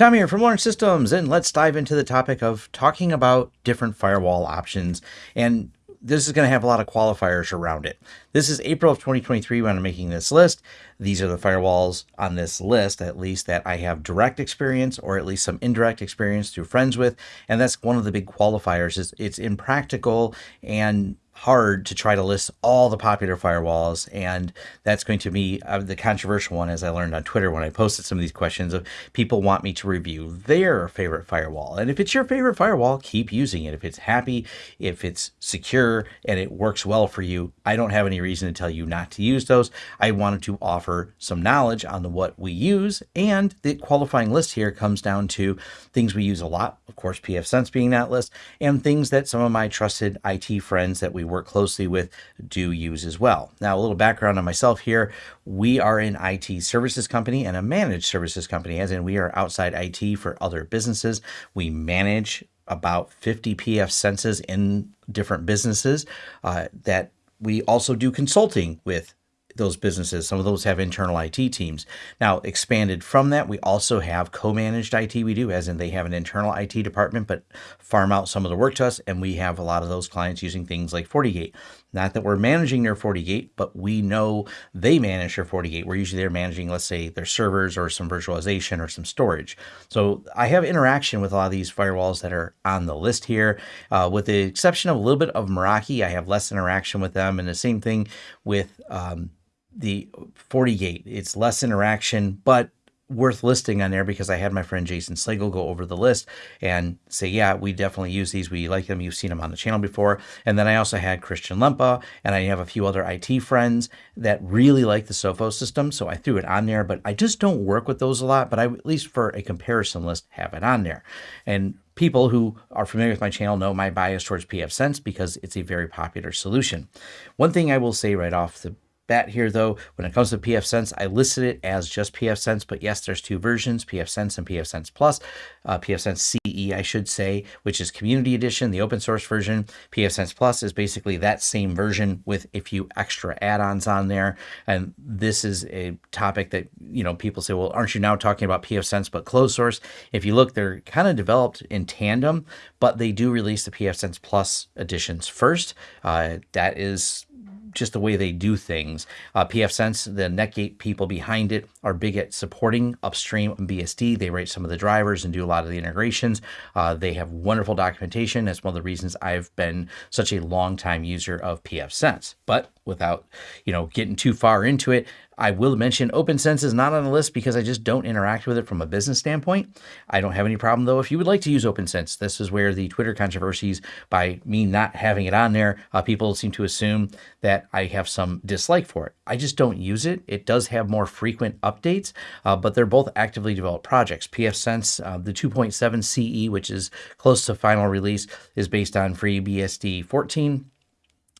Tom here from Lawrence Systems, and let's dive into the topic of talking about different firewall options. And this is going to have a lot of qualifiers around it. This is April of 2023 when I'm making this list. These are the firewalls on this list, at least that I have direct experience or at least some indirect experience through friends with. And that's one of the big qualifiers is it's impractical and hard to try to list all the popular firewalls. And that's going to be uh, the controversial one, as I learned on Twitter when I posted some of these questions of people want me to review their favorite firewall. And if it's your favorite firewall, keep using it. If it's happy, if it's secure, and it works well for you, I don't have any reason to tell you not to use those. I wanted to offer some knowledge on the what we use. And the qualifying list here comes down to things we use a lot, of course, pfSense being that list, and things that some of my trusted IT friends that we work closely with do use as well. Now, a little background on myself here. We are an IT services company and a managed services company, as in we are outside IT for other businesses. We manage about 50 pfSenses in different businesses uh, that we also do consulting with those businesses. Some of those have internal IT teams. Now, expanded from that, we also have co-managed IT. We do, as in they have an internal IT department, but farm out some of the work to us. And we have a lot of those clients using things like FortiGate. Not that we're managing their FortiGate, but we know they manage their FortiGate. We're usually they're managing, let's say, their servers or some virtualization or some storage. So I have interaction with a lot of these firewalls that are on the list here. Uh, with the exception of a little bit of Meraki, I have less interaction with them. And the same thing with um, the FortiGate. It's less interaction, but worth listing on there because I had my friend Jason Slagle go over the list and say, yeah, we definitely use these. We like them. You've seen them on the channel before. And then I also had Christian Lempa and I have a few other IT friends that really like the Sophos system. So I threw it on there, but I just don't work with those a lot. But I, at least for a comparison list, have it on there. And people who are familiar with my channel know my bias towards pfSense because it's a very popular solution. One thing I will say right off the bat here, though, when it comes to pfSense, I listed it as just pfSense, but yes, there's two versions, pfSense and pfSense Plus. Uh, pfSense CE, I should say, which is Community Edition, the open source version. pfSense Plus is basically that same version with a few extra add-ons on there. And this is a topic that, you know, people say, well, aren't you now talking about pfSense but closed source? If you look, they're kind of developed in tandem, but they do release the pfSense Plus editions first. Uh, that is just the way they do things. Uh, pfSense, the Netgate people behind it, are big at supporting upstream BSD. They write some of the drivers and do a lot of the integrations. Uh, they have wonderful documentation. That's one of the reasons I've been such a long time user of pfSense. But without, you know, getting too far into it, I will mention OPNsense is not on the list because I just don't interact with it from a business standpoint. I don't have any problem though if you would like to use OPNsense. This is where the Twitter controversies by me not having it on there, uh, people seem to assume that I have some dislike for it. I just don't use it. It does have more frequent updates, uh, but they're both actively developed projects. pfSense, uh, the 2.7 CE, which is close to final release, is based on FreeBSD 14.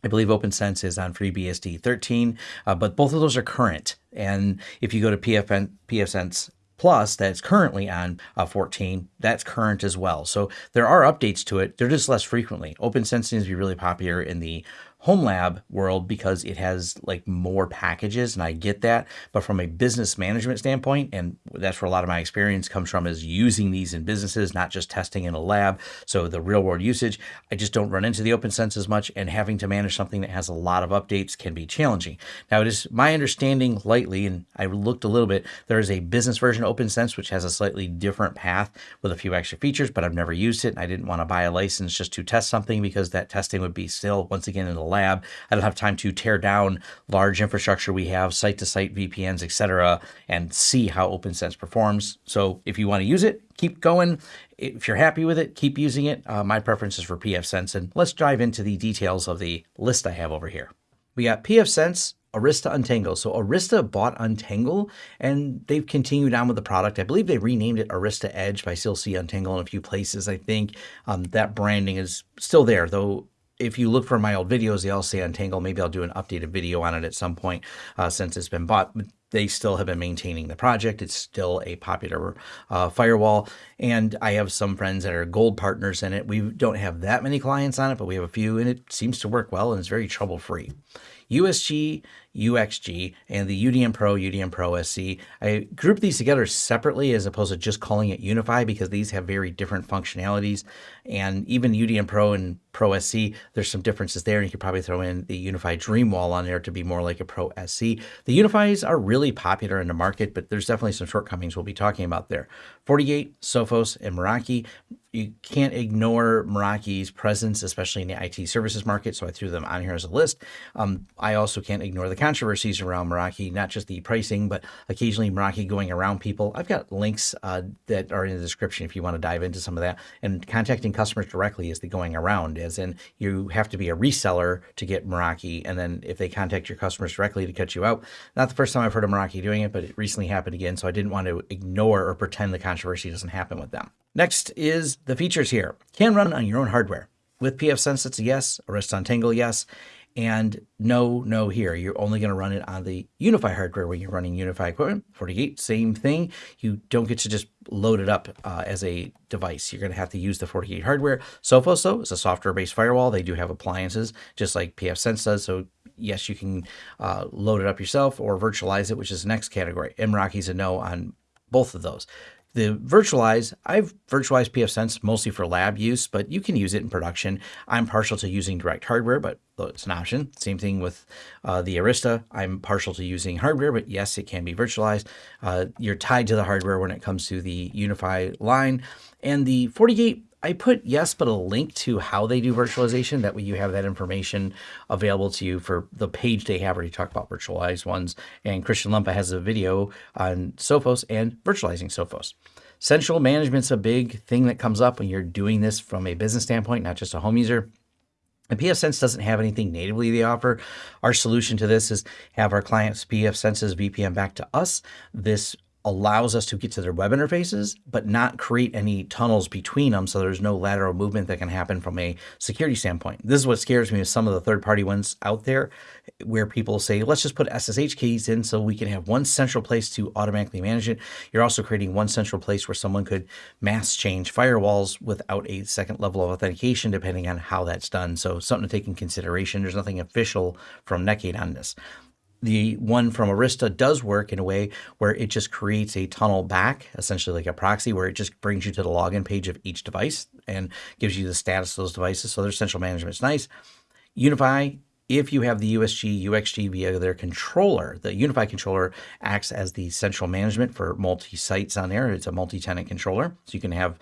I believe OPNsense is on FreeBSD 13, uh, but both of those are current. And if you go to PFN, pfSense Plus, that's currently on uh, 14, that's current as well. So there are updates to it. They're just less frequently. OPNsense seems to be really popular in the home lab world because it has like more packages and I get that. But from a business management standpoint, and that's where a lot of my experience comes from is using these in businesses, not just testing in a lab. So the real world usage, I just don't run into the OPNsense as much and having to manage something that has a lot of updates can be challenging. Now it is my understanding lightly, and I looked a little bit, there is a business version of OPNsense, which has a slightly different path with a few extra features, but I've never used it. I didn't want to buy a license just to test something because that testing would be still, once again, in the lab. I don't have time to tear down large infrastructure we have, site-to-site VPNs, etc., and see how OPNsense performs. So if you want to use it, keep going. If you're happy with it, keep using it. Uh, my preference is for pfSense, and let's dive into the details of the list I have over here. We got pfSense, Arista Untangle. So Arista bought Untangle and they've continued on with the product. I believe they renamed it Arista Edge, but I still see Untangle in a few places. I think um, that branding is still there, though if you look for my old videos, they all say Untangle. Maybe I'll do an updated video on it at some point uh, since it's been bought. But they still have been maintaining the project. It's still a popular uh, firewall. And I have some friends that are gold partners in it. We don't have that many clients on it, but we have a few, and it seems to work well and it's very trouble free. USG UXG, and the UDM Pro, UDM Pro SC. I group these together separately as opposed to just calling it UniFi because these have very different functionalities. And even UDM Pro and Pro SC, there's some differences there. And you could probably throw in the UniFi Dreamwall on there to be more like a Pro SC. The UniFis are really popular in the market, but there's definitely some shortcomings we'll be talking about there. FortiGate, Sophos, and Meraki you can't ignore Meraki's presence, especially in the IT services market. So I threw them on here as a list. Um, I also can't ignore the controversies around Meraki, not just the pricing, but occasionally Meraki going around people. I've got links uh, that are in the description if you want to dive into some of that. And contacting customers directly is the going around, as in you have to be a reseller to get Meraki. And then if they contact your customers directly to cut you out, not the first time I've heard of Meraki doing it, but it recently happened again. So I didn't want to ignore or pretend the controversy doesn't happen with them. Next is the features here. Can run on your own hardware. With pfSense, it's a yes. Arista Untangle, yes. And no, no here. You're only going to run it on the UniFi hardware when you're running UniFi equipment. FortiGate, same thing. You don't get to just load it up uh, as a device. You're going to have to use the FortiGate hardware. Sophos, though, is a software-based firewall. They do have appliances, just like pfSense does. So yes, you can uh, load it up yourself or virtualize it, which is the next category. Meraki's a no on both of those. The virtualize, I've virtualized pfSense mostly for lab use, but you can use it in production. I'm partial to using direct hardware, but it's an option. Same thing with uh, the Arista. I'm partial to using hardware, but yes, it can be virtualized. Uh, you're tied to the hardware when it comes to the UniFi line. And the FortiGate I put yes, but a link to how they do virtualization. That way you have that information available to you for the page they have where you talk about virtualized ones. And Christian Lempa has a video on Sophos and virtualizing Sophos. Central management's a big thing that comes up when you're doing this from a business standpoint, not just a home user. And pfSense doesn't have anything natively they offer. Our solution to this is have our clients pfSense's VPN back to us. This allows us to get to their web interfaces, but not create any tunnels between them so there's no lateral movement that can happen from a security standpoint. This is what scares me with some of the third-party ones out there where people say, let's just put SSH keys in so we can have one central place to automatically manage it. You're also creating one central place where someone could mass change firewalls without a second level of authentication, depending on how that's done. So something to take in consideration. There's nothing official from Netgate on this the one from Arista does work in a way where it just creates a tunnel back, essentially like a proxy, where it just brings you to the login page of each device and gives you the status of those devices. So their central management is nice. UniFi, if you have the USG, UXG via their controller, the UniFi controller acts as the central management for multi-sites on there. It's a multi-tenant controller, so you can have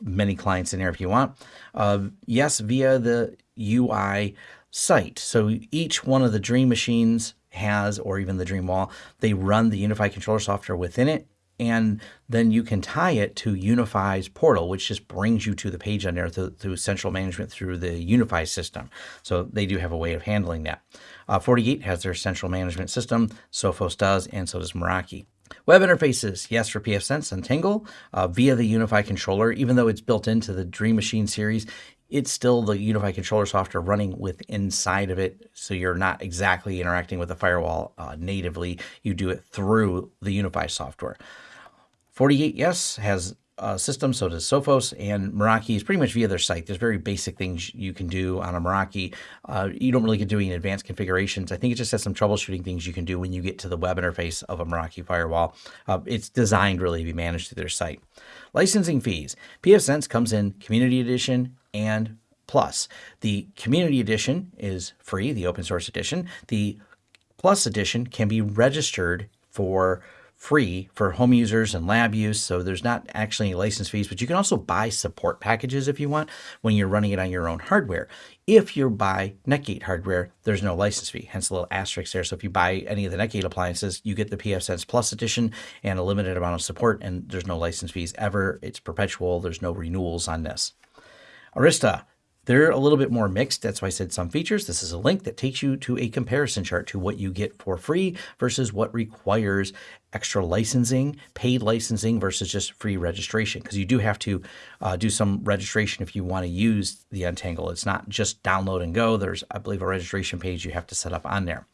many clients in there if you want. Uh, yes, via the UI site. So each one of the Dream machines has, or even the Dream Wall, they run the UniFi controller software within it. And then you can tie it to UniFi's portal, which just brings you to the page on there through, through central management through the UniFi system. So they do have a way of handling that. Uh, FortiGate has their central management system. Sophos does, and so does Meraki. Web interfaces, yes, for pfSense and Tangle uh, via the UniFi controller. Even though it's built into the Dream Machine series, it's still the UniFi controller software running with inside of it. So you're not exactly interacting with the firewall uh, natively. You do it through the UniFi software. FortiGate, yes, has a system, so does Sophos, and Meraki is pretty much via their site. There's very basic things you can do on a Meraki. Uh, you don't really get doing advanced configurations. I think it just has some troubleshooting things you can do when you get to the web interface of a Meraki firewall. Uh, it's designed really to be managed through their site. Licensing fees. pfSense comes in Community Edition and Plus. The Community Edition is free, the open source edition. The Plus edition can be registered for free for home users and lab use. So there's not actually any license fees, but you can also buy support packages if you want when you're running it on your own hardware. If you buy Netgate hardware, there's no license fee, hence the little asterisk there. So if you buy any of the Netgate appliances, you get the pfSense Plus edition and a limited amount of support, and there's no license fees ever. It's perpetual. There's no renewals on this. Arista, they're a little bit more mixed. That's why I said some features. This is a link that takes you to a comparison chart to what you get for free versus what requires extra licensing, paid licensing versus just free registration. Because you do have to uh, do some registration if you want to use the Untangle. It's not just download and go. There's, I believe, a registration page you have to set up on there.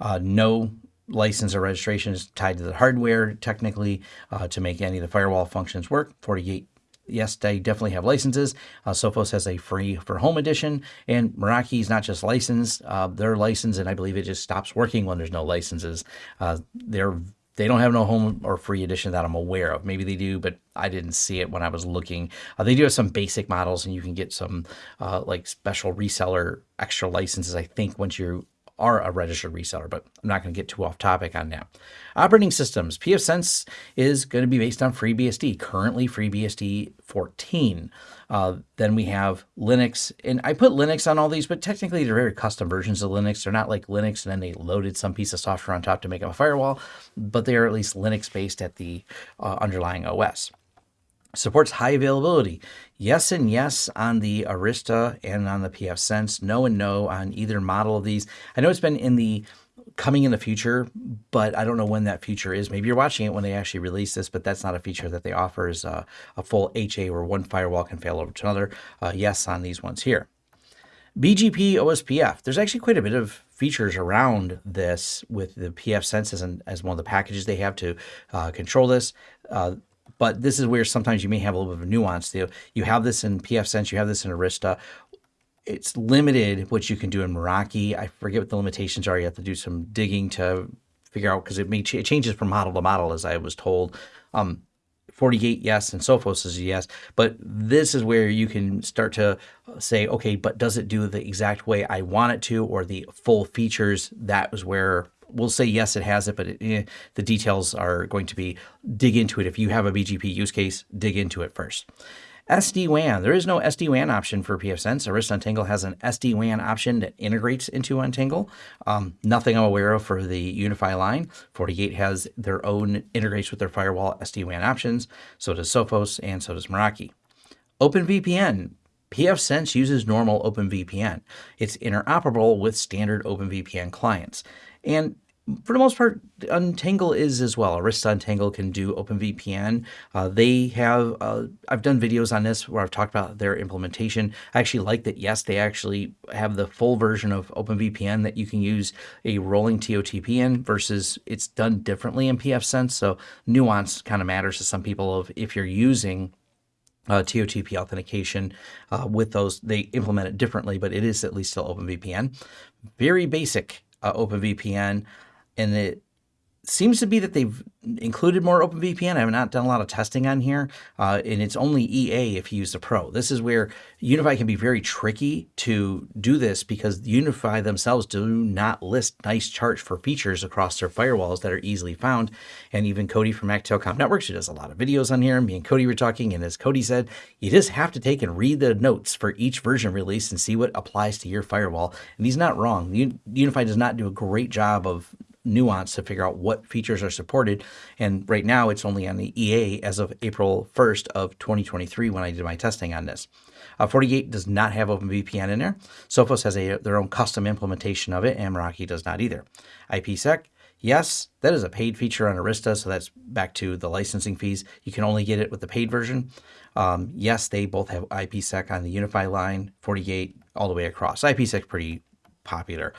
Uh, no license or registration is tied to the hardware technically uh, to make any of the firewall functions work. FortiGate yes, they definitely have licenses. Uh, Sophos has a free for home edition, and Meraki is not just licensed; uh, they're licensed, and I believe it just stops working when there's no licenses. Uh, they're they don't have no home or free edition that I'm aware of. Maybe they do, but I didn't see it when I was looking. Uh, they do have some basic models, and you can get some uh, like special reseller extra licenses. I think once you are a registered reseller, but I'm not going to get too off topic on that. Operating systems. pfSense is going to be based on FreeBSD, currently FreeBSD 14. Uh, then we have Linux, and I put Linux on all these, but technically they're very custom versions of Linux. They're not like Linux and then they loaded some piece of software on top to make up a firewall, but they are at least Linux based at the uh, underlying OS. Supports high availability. Yes and yes on the Arista and on the pfSense. No and no on either model of these. I know it's been in the coming in the future, but I don't know when that future is. Maybe you're watching it when they actually release this, but that's not a feature that they offer is a full HA where one firewall can fail over to another. Uh, yes on these ones here. BGP OSPF. There's actually quite a bit of features around this with the pfSenses and as one of the packages they have to uh, control this. Uh, but this is where sometimes you may have a little bit of nuance. You have this in pfSense, you have this in Arista. It's limited what you can do in Meraki. I forget what the limitations are. You have to do some digging to figure out because it may ch it changes from model to model, as I was told. Um, FortiGate, yes, and Sophos is yes. But this is where you can start to say, okay, but does it do the exact way I want it to, or the full features? That is where we'll say yes, it has it, but it, eh, the details are going to be dig into it. If you have a BGP use case, dig into it first. SD-WAN. There is no SD-WAN option for pfSense. Arista Untangle has an SD-WAN option that integrates into Untangle. Um, nothing I'm aware of for the UniFi line. FortiGate has their own integrates with their firewall SD-WAN options. So does Sophos and so does Meraki. OpenVPN. pfSense uses normal OpenVPN. It's interoperable with standard OpenVPN clients. And for the most part, Untangle is as well. Arista Untangle can do OpenVPN. Uh, they have, uh, I've done videos on this where I've talked about their implementation. I actually like that, yes, they actually have the full version of OpenVPN that you can use a rolling TOTP in versus it's done differently in pfSense. So nuance kind of matters to some people of if you're using uh, TOTP authentication uh, with those. They implement it differently, but it is at least still OpenVPN. Very basic uh, OpenVPN, and it seems to be that they've included more OpenVPN. I have not done a lot of testing on here, uh, and it's only EA if you use the Pro. This is where UniFi can be very tricky to do this because UniFi themselves do not list nice charts for features across their firewalls that are easily found. And even Cody from Telecom Networks, who does a lot of videos on here, and me and Cody were talking, and as Cody said, you just have to take and read the notes for each version release and see what applies to your firewall. And he's not wrong. UniFi does not do a great job of nuance to figure out what features are supported. And right now it's only on the EA as of April 1st of 2023 when I did my testing on this. Uh, FortiGate does not have OpenVPN in there. Sophos has a, their own custom implementation of it, and Meraki does not either. IPsec, yes, that is a paid feature on Arista, so that's back to the licensing fees. You can only get it with the paid version. Um, yes, they both have IPsec on the UniFi line, FortiGate, all the way across. IPsec pretty popular.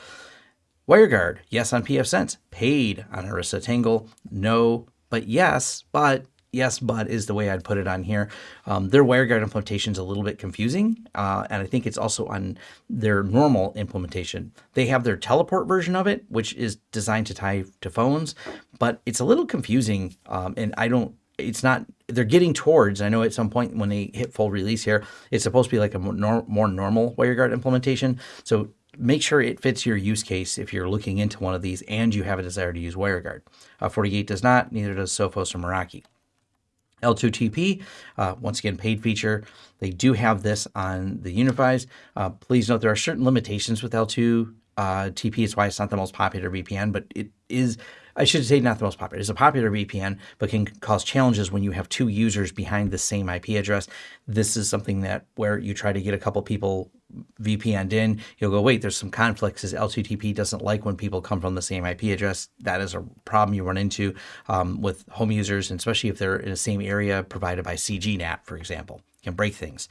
WireGuard, yes on pfSense. Paid on Arista Tangle, no, but yes, but yes, but is the way I'd put it on here. Um, their WireGuard implementation is a little bit confusing, uh, and I think it's also on their normal implementation. They have their teleport version of it, which is designed to tie to phones, but it's a little confusing, um, and I don't it's not they're getting towards i know at some point when they hit full release here it's supposed to be like a more, more normal WireGuard implementation so make sure it fits your use case if you're looking into one of these and you have a desire to use WireGuard. Uh, FortiGate does not, neither does Sophos or Meraki. L2TP, uh, once again, paid feature. They do have this on the UniFis. Uh, please note there are certain limitations with L2 uh, TP. It's why it's not the most popular VPN, but it is I should say not the most popular. It's a popular VPN, but can cause challenges when you have two users behind the same IP address. This is something that where you try to get a couple people VPN'd in, you'll go, wait, there's some conflicts as L2TP doesn't like when people come from the same IP address. That is a problem you run into um, with home users, and especially if they're in the same area provided by CGNAT, for example. Can break things.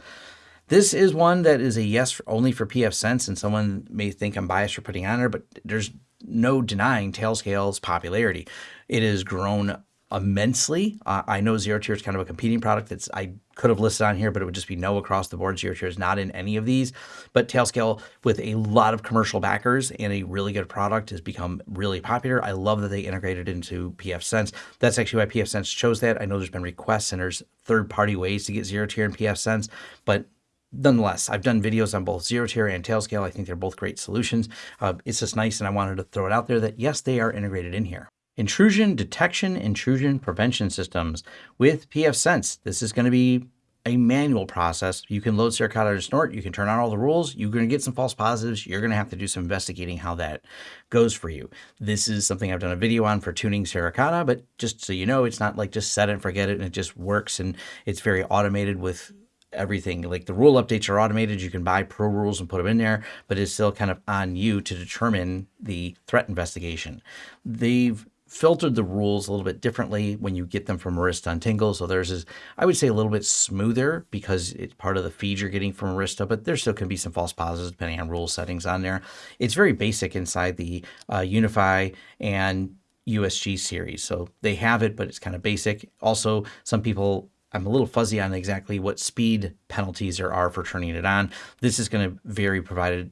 This is one that is a yes only for pfSense, and someone may think I'm biased for putting on there, but there's no denying Tailscale's popularity. It has grown immensely. Uh, I know Zero Tier is kind of a competing product that's I could have listed on here, but it would just be no across the board. Zero Tier is not in any of these. But Tailscale, with a lot of commercial backers and a really good product, has become really popular. I love that they integrated into pfSense. That's actually why pfSense chose that. I know there's been requests and there's third-party ways to get Zero Tier and pfSense, but nonetheless, I've done videos on both Zero Tier and Tailscale. I think they're both great solutions. Uh, it's just nice, and I wanted to throw it out there that yes, they are integrated in here. Intrusion detection, intrusion prevention systems with pfSense. This is going to be a manual process. You can load Suricata to Snort. You can turn on all the rules. You're going to get some false positives. You're going to have to do some investigating how that goes for you. This is something I've done a video on for tuning Suricata, but just so you know, it's not like just set it and forget it and it just works and it's very automated with everything. Like the rule updates are automated. You can buy pro rules and put them in there, but it's still kind of on you to determine the threat investigation. They've filtered the rules a little bit differently when you get them from Arista Untangle. So theirs is, I would say, a little bit smoother because it's part of the feed you're getting from Arista, but there still can be some false positives depending on rule settings on there. It's very basic inside the uh, UniFi and USG series. So they have it, but it's kind of basic. Also, some people I'm a little fuzzy on exactly what speed penalties there are for turning it on. This is going to vary provided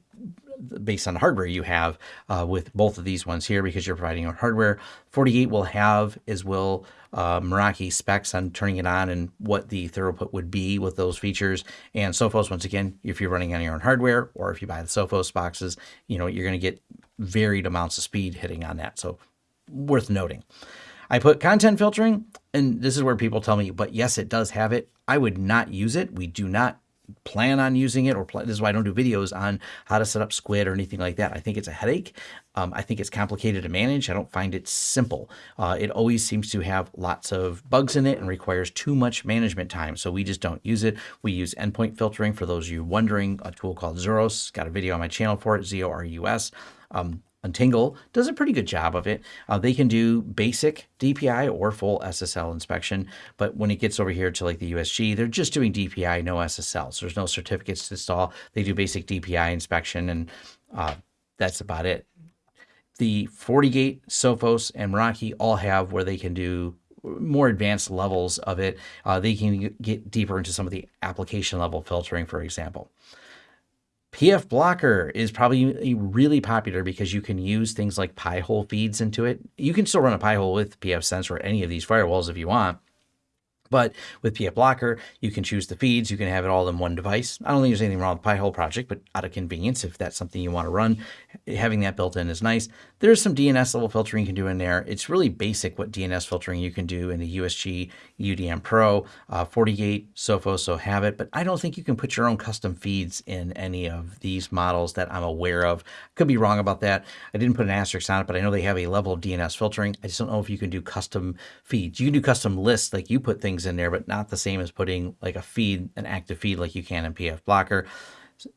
based on the hardware you have uh, with both of these ones here because you're providing your hardware. FortiGate will have as will uh, Meraki specs on turning it on and what the throughput would be with those features. And Sophos, once again, if you're running on your own hardware or if you buy the Sophos boxes, you know, you're going to get varied amounts of speed hitting on that. So worth noting. I put content filtering, and this is where people tell me, but yes, it does have it. I would not use it. We do not plan on using it or plan, this is why I don't do videos on how to set up Squid or anything like that. I think it's a headache. Um, I think it's complicated to manage. I don't find it simple. Uh, it always seems to have lots of bugs in it and requires too much management time. So we just don't use it. We use endpoint filtering for those of you wondering, a tool called Zorus. Got a video on my channel for it, Z-O-R-U-S. Um, Untangle does a pretty good job of it. Uh, they can do basic DPI or full SSL inspection, but when it gets over here to like the USG, they're just doing DPI, no SSL. So there's no certificates to install. They do basic DPI inspection, and uh, that's about it. The FortiGate, Sophos, and Meraki all have where they can do more advanced levels of it. Uh, they can get deeper into some of the application level filtering, for example. pfBlocker is probably really popular because you can use things like Pi-hole feeds into it. You can still run a Pi-hole with pfSense or any of these firewalls if you want. But with pfBlocker, you can choose the feeds. You can have it all in one device. I don't think there's anything wrong with Pi-hole project, but out of convenience, if that's something you want to run, having that built in is nice. There's some DNS level filtering you can do in there. It's really basic what DNS filtering you can do in the USG UDM Pro. Uh, FortiGate, Sophos, so have it, but I don't think you can put your own custom feeds in any of these models that I'm aware of. Could be wrong about that. I didn't put an asterisk on it, but I know they have a level of DNS filtering. I just don't know if you can do custom feeds. You can do custom lists, like you put things things in there, but not the same as putting like a feed, an active feed like you can in pfBlocker.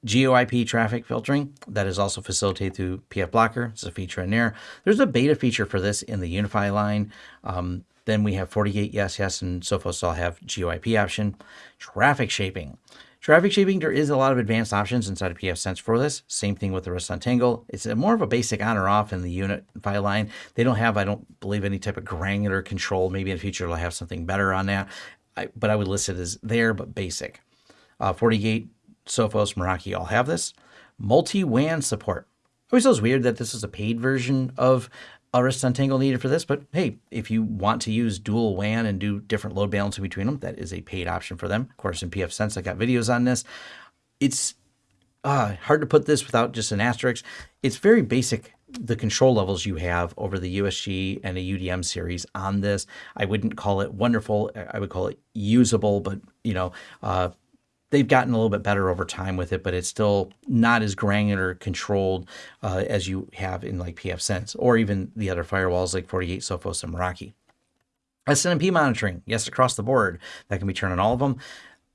GeoIP traffic filtering that is also facilitated through pfBlocker. It's a feature in there. There's a beta feature for this in the UniFi line. Um, then we have FortiGate, yes, yes, and Sophos all have GeoIP option. Traffic shaping. Traffic shaping, there is a lot of advanced options inside of pfSense for this. Same thing with the Arista Untangle. It's more of a basic on or off in the unit file line. They don't have, I don't believe, any type of granular control. Maybe in the future they'll have something better on that. I, but I would list it as there, but basic. Uh, FortiGate, Sophos, Meraki all have this. Multi-WAN support. It always feels weird that this is a paid version of Arista Untangle needed for this, but hey, if you want to use dual WAN and do different load balancing between them, that is a paid option for them. Of course, in pfSense, I got videos on this. It's uh, hard to put this without just an asterisk. It's very basic, the control levels you have over the USG and a UDM series on this. I wouldn't call it wonderful. I would call it usable, but you know, uh, they've gotten a little bit better over time with it, but it's still not as granular controlled uh, as you have in like pfSense or even the other firewalls like FortiGate, Sophos, and Meraki. SNMP monitoring, yes, across the board. That can be turned on all of them.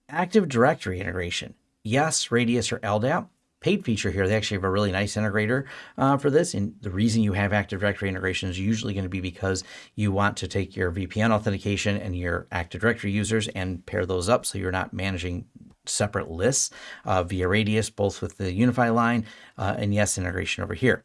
Active Directory integration, yes, Radius or LDAP. Paid feature here, they actually have a really nice integrator uh, for this. And the reason you have Active Directory integration is usually going to be because you want to take your VPN authentication and your Active Directory users and pair those up so you're not managing separate lists uh, via Radius, both with the UniFi line uh, and yes integration over here.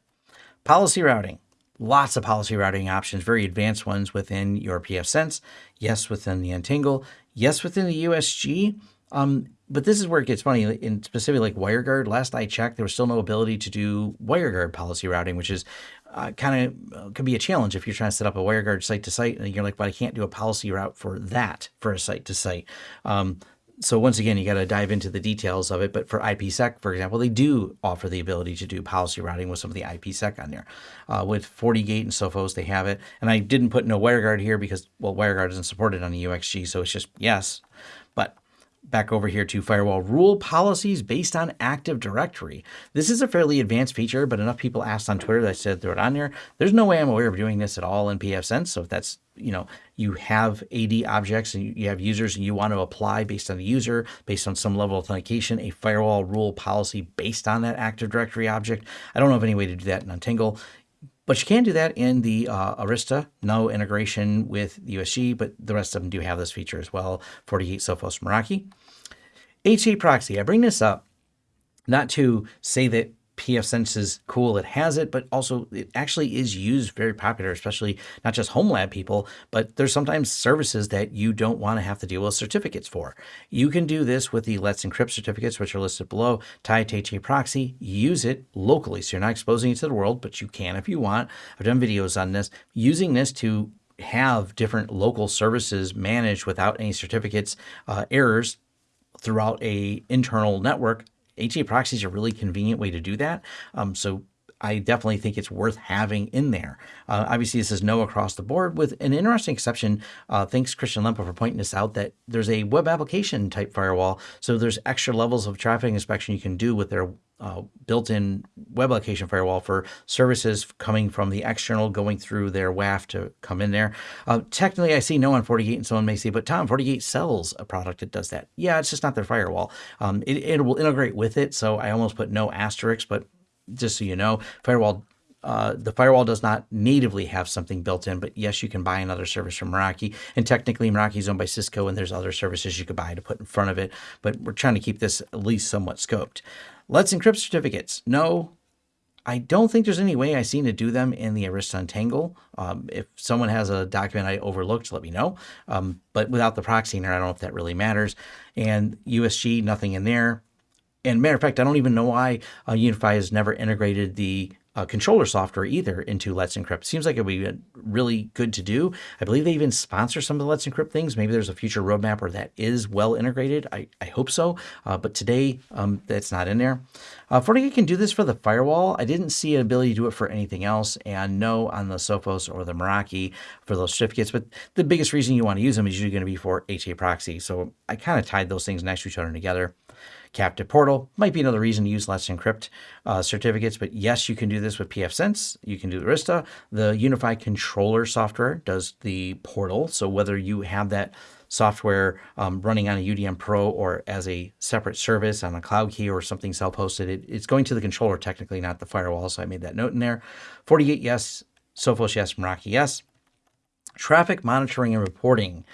Policy routing. lots of policy routing options, very advanced ones within your pfSense. Yes, within the Untangle. Yes, within the USG. Um, but this is where it gets funny. In specifically like WireGuard, last I checked, there was still no ability to do WireGuard policy routing, which is uh, kind of uh, could be a challenge if you're trying to set up a WireGuard site to site and you're like, but I can't do a policy route for that for a site to site. Um, so once again, you got to dive into the details of it. But for IPsec, for example, they do offer the ability to do policy routing with some of the IPsec on there. Uh, with FortiGate and Sophos, they have it. And I didn't put no WireGuard here because, well, WireGuard isn't supported on the UXG, so it's just yes. But back over here to firewall rule policies based on Active Directory. This is a fairly advanced feature, but enough people asked on Twitter that I said throw it on there. There's no way I'm aware of doing this at all in pfSense. So if that's, you know, you have AD objects and you have users and you want to apply based on the user, based on some level of authentication, a firewall rule policy based on that Active Directory object. I don't know of any way to do that in Untangle. But you can do that in the uh, Arista. No integration with the USG, but the rest of them do have this feature as well. FortiGate Sophos Meraki. HA proxy. I bring this up not to say that pfSense is cool, it has it, but also it actually is used very popular, especially not just home lab people, but there's sometimes services that you don't want to have to deal with certificates for. You can do this with the Let's Encrypt certificates, which are listed below, tie HA proxy, use it locally. So you're not exposing it to the world, but you can if you want. I've done videos on this, using this to have different local services managed without any certificates uh, errors throughout a internal network HA proxy is a really convenient way to do that. Um, so I definitely think it's worth having in there. Uh, obviously, this is no across the board with an interesting exception. Uh, thanks, Christian Lempa, for pointing this out that there's a web application type firewall. So there's extra levels of traffic inspection you can do with their uh, built-in web application firewall for services coming from the external going through their WAF to come in there. Uh, technically, I see no on FortiGate, and someone may say, but Tom, FortiGate sells a product that does that. Yeah, it's just not their firewall. Um, it, it will integrate with it, so I almost put no asterisk, but just so you know, firewall uh, the firewall does not natively have something built in, but yes, you can buy another service from Meraki. And technically, Meraki is owned by Cisco, and there's other services you could buy to put in front of it. But we're trying to keep this at least somewhat scoped. Let's encrypt certificates. No, I don't think there's any way I've seen to do them in the Arista Untangle. Um, if someone has a document I overlooked, let me know. Um, but without the proxy I don't know if that really matters. And USG, nothing in there. And matter of fact, I don't even know why uh, UniFi has never integrated the uh, controller software either into Let's Encrypt. Seems like it would be really good to do. I believe they even sponsor some of the Let's Encrypt things. Maybe there's a future roadmap where that is well integrated. I, I hope so. Uh, but today, um, that's not in there. Uh, FortiGate can do this for the firewall. I didn't see an ability to do it for anything else. And no on the Sophos or the Meraki for those certificates. But the biggest reason you want to use them is usually going to be for HA proxy. So I kind of tied those things next to each other together captive portal. Might be another reason to use Let's Encrypt uh, certificates, but yes, you can do this with pfSense. You can do Arista. The UniFi controller software does the portal. So whether you have that software um, running on a UDM Pro or as a separate service on a cloud key or something self-hosted, it, it's going to the controller technically, not the firewall. So I made that note in there. FortiGate, yes. Sophos, yes. Meraki, yes. Traffic monitoring and reporting.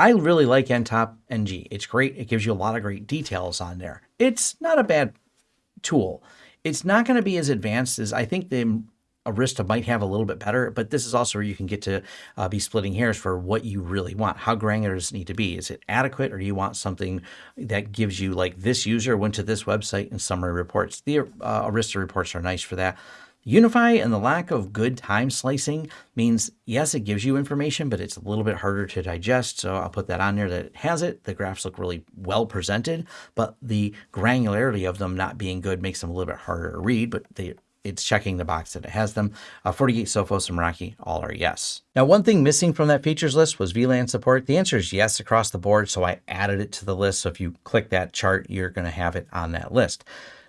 I really like NTOP NG. It's great. It gives you a lot of great details on there. It's not a bad tool. It's not going to be as advanced as I think the Arista might have a little bit better, but this is also where you can get to uh, be splitting hairs for what you really want. How granular does it need to be? Is it adequate or do you want something that gives you like this user went to this website and summary reports? The uh, Arista reports are nice for that. UniFi and the lack of good time slicing means, yes, it gives you information, but it's a little bit harder to digest. So I'll put that on there that it has it. The graphs look really well presented, but the granularity of them not being good makes them a little bit harder to read, but they it's checking the box that it has them. Uh, FortiGate, Sophos, and Meraki all are yes. Now, one thing missing from that features list was VLAN support. The answer is yes across the board, so I added it to the list. So if you click that chart, you're going to have it on that list.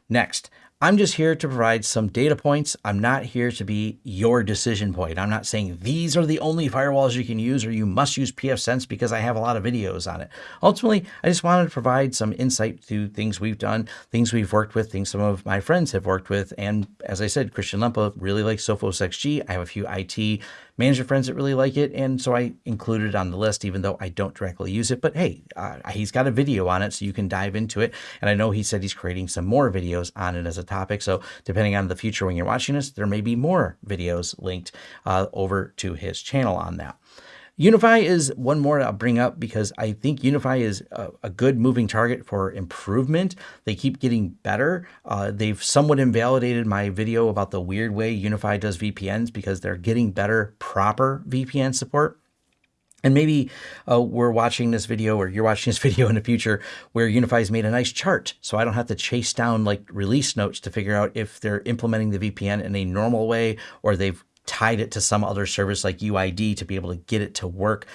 Next, I'm just here to provide some data points. I'm not here to be your decision point. I'm not saying these are the only firewalls you can use or you must use pfSense because I have a lot of videos on it. Ultimately, I just wanted to provide some insight to things we've done, things we've worked with, things some of my friends have worked with. And as I said, Christian Lempa really likes Sophos XG. I have a few IT manager friends that really like it. And so I included it on the list, even though I don't directly use it. But hey, uh, he's got a video on it, so you can dive into it. And I know he said he's creating some more videos on it as a topic. So depending on the future when you're watching this, there may be more videos linked uh, over to his channel on that. UniFi is one more I'll bring up because I think UniFi is a, a good moving target for improvement. They keep getting better. Uh, they've somewhat invalidated my video about the weird way UniFi does VPNs because they're getting better proper VPN support. And maybe uh, we're watching this video or you're watching this video in the future where UniFi's made a nice chart. So I don't have to chase down like release notes to figure out if they're implementing the VPN in a normal way or they've tied it to some other service like UID to be able to get it to work.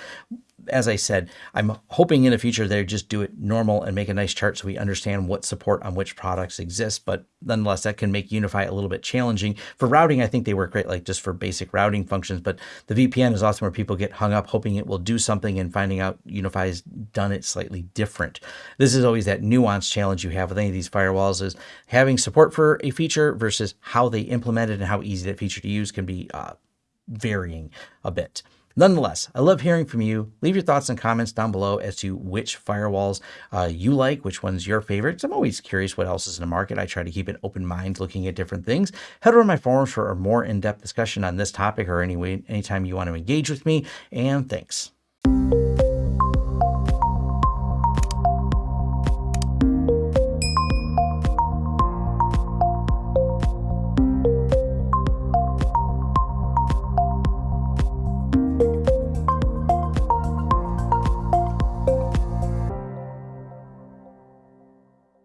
As I said, I'm hoping in the future they just do it normal and make a nice chart so we understand what support on which products exists. But nonetheless, that can make UniFi a little bit challenging. For routing, I think they work great, like just for basic routing functions. But the VPN is often where people get hung up hoping it will do something and finding out UniFi has done it slightly different. This is always that nuanced challenge you have with any of these firewalls is having support for a feature versus how they implement it and how easy that feature to use can be uh, varying a bit. Nonetheless, I love hearing from you. Leave your thoughts and comments down below as to which firewalls uh, you like, which one's your favorite. I'm always curious what else is in the market. I try to keep an open mind looking at different things. Head over to my forums for a more in-depth discussion on this topic or any way, anytime you want to engage with me. And thanks.